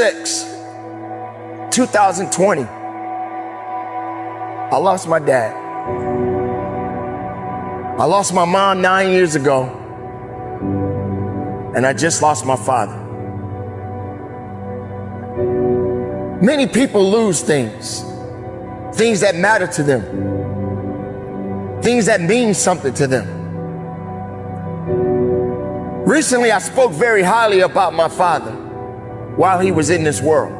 6, 2020, I lost my dad. I lost my mom nine years ago, and I just lost my father. Many people lose things, things that matter to them, things that mean something to them. Recently, I spoke very highly about my father while he was in this world.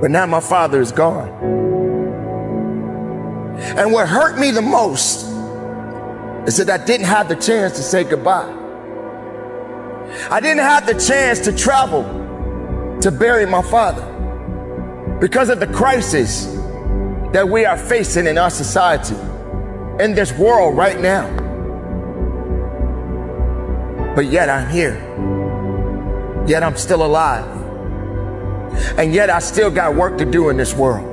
But now my father is gone. And what hurt me the most is that I didn't have the chance to say goodbye. I didn't have the chance to travel to bury my father because of the crisis that we are facing in our society, in this world right now. But yet I'm here. Yet I'm still alive. And yet I still got work to do in this world.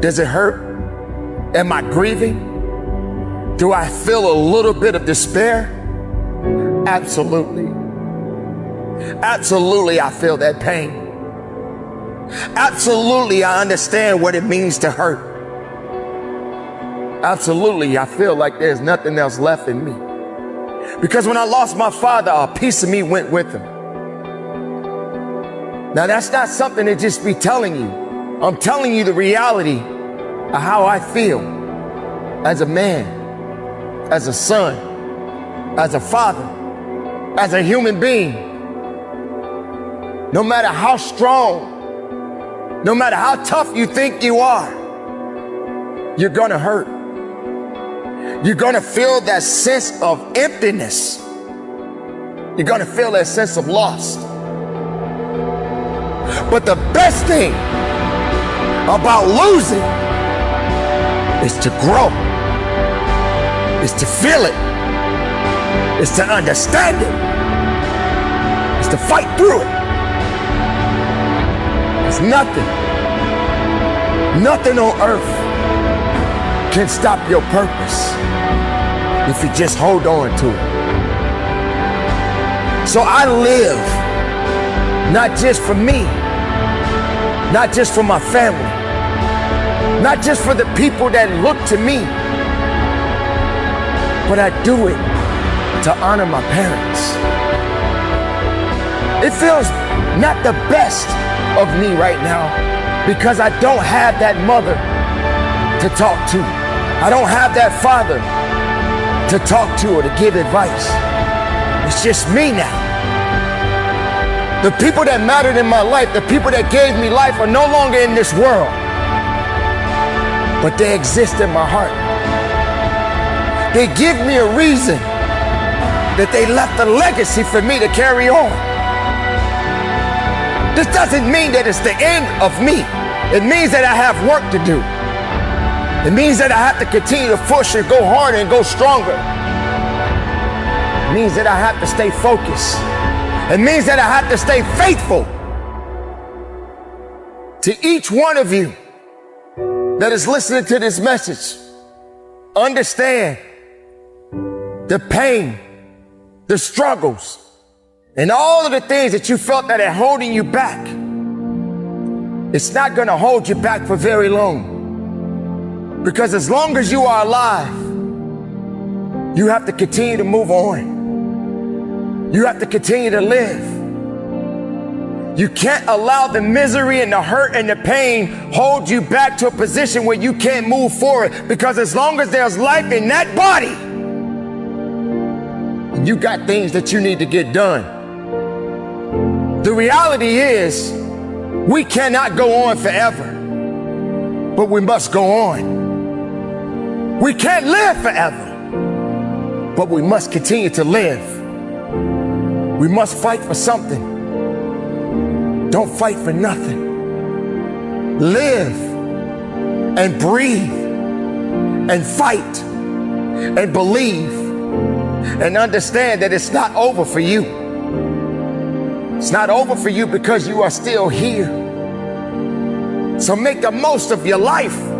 Does it hurt? Am I grieving? Do I feel a little bit of despair? Absolutely. Absolutely, I feel that pain. Absolutely, I understand what it means to hurt. Absolutely, I feel like there's nothing else left in me. Because when I lost my father, a piece of me went with him. Now, that's not something to just be telling you. I'm telling you the reality of how I feel as a man, as a son, as a father, as a human being. No matter how strong, no matter how tough you think you are, you're gonna hurt. You're gonna feel that sense of emptiness. You're gonna feel that sense of loss. But the best thing about losing is to grow, is to feel it, is to understand it, is to fight through it. It's nothing, nothing on earth can stop your purpose if you just hold on to it. So I live not just for me, not just for my family, not just for the people that look to me, but I do it to honor my parents. It feels not the best of me right now because I don't have that mother to talk to. I don't have that father to talk to or to give advice. It's just me now. The people that mattered in my life, the people that gave me life are no longer in this world, but they exist in my heart. They give me a reason that they left a legacy for me to carry on. This doesn't mean that it's the end of me. It means that I have work to do. It means that I have to continue to push and go harder and go stronger. It means that I have to stay focused. It means that I have to stay faithful to each one of you that is listening to this message. Understand the pain, the struggles, and all of the things that you felt that are holding you back. It's not going to hold you back for very long. Because as long as you are alive, you have to continue to move on. You have to continue to live. You can't allow the misery and the hurt and the pain hold you back to a position where you can't move forward because as long as there's life in that body, you got things that you need to get done. The reality is, we cannot go on forever, but we must go on. We can't live forever, but we must continue to live. We must fight for something. Don't fight for nothing. Live and breathe and fight and believe and understand that it's not over for you. It's not over for you because you are still here. So make the most of your life.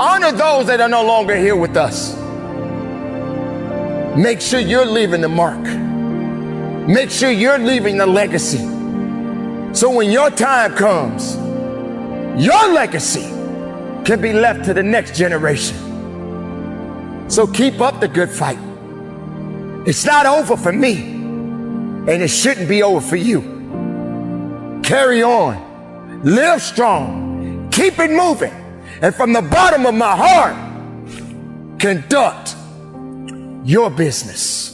Honor those that are no longer here with us. Make sure you're leaving the mark. Make sure you're leaving the legacy. So when your time comes, your legacy can be left to the next generation. So keep up the good fight. It's not over for me, and it shouldn't be over for you. Carry on, live strong, keep it moving, and from the bottom of my heart, conduct your business.